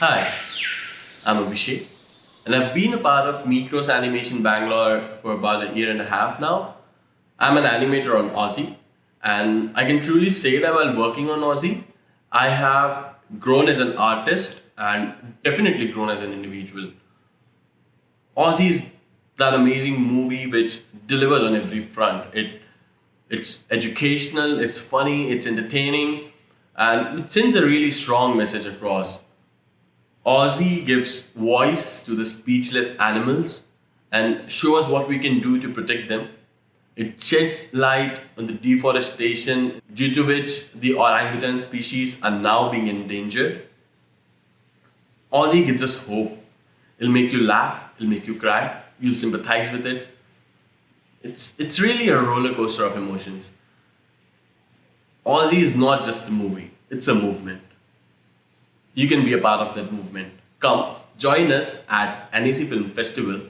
Hi, I'm Abhishek, and I've been a part of Mikros Animation Bangalore for about a year and a half now. I'm an animator on Ozi, and I can truly say that while working on Ozi, I have grown as an artist and definitely grown as an individual. Ozi is that amazing movie which delivers on every front. It it's educational, it's funny, it's entertaining, and it sends a really strong message across. Ozi gives voice to the speechless animals and shows us what we can do to protect them. It sheds light on the deforestation due to which the orangutan species are now being endangered. Ozi gives us hope. It'll make you laugh, it'll make you cry, you'll sympathize with it. It's, it's really a roller coaster of emotions. Ozi is not just a movie, it's a movement. You can be a part of that movement. Come, join us at NEC Film Festival